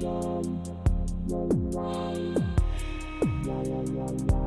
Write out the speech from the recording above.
la la la